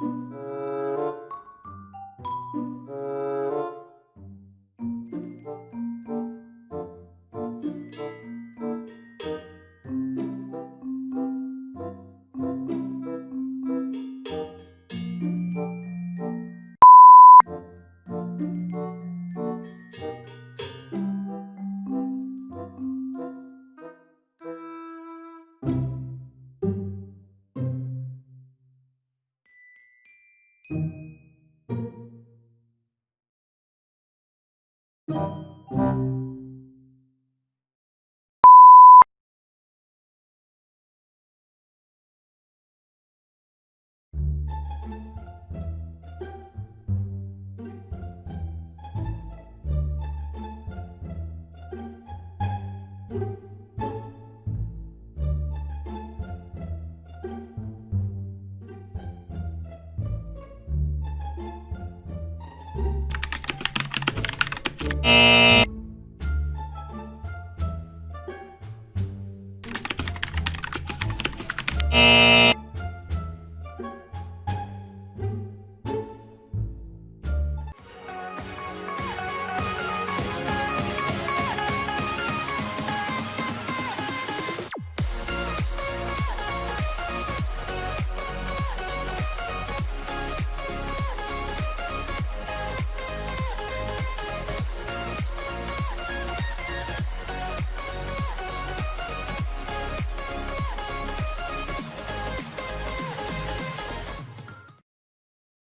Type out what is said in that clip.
you thank you Thank you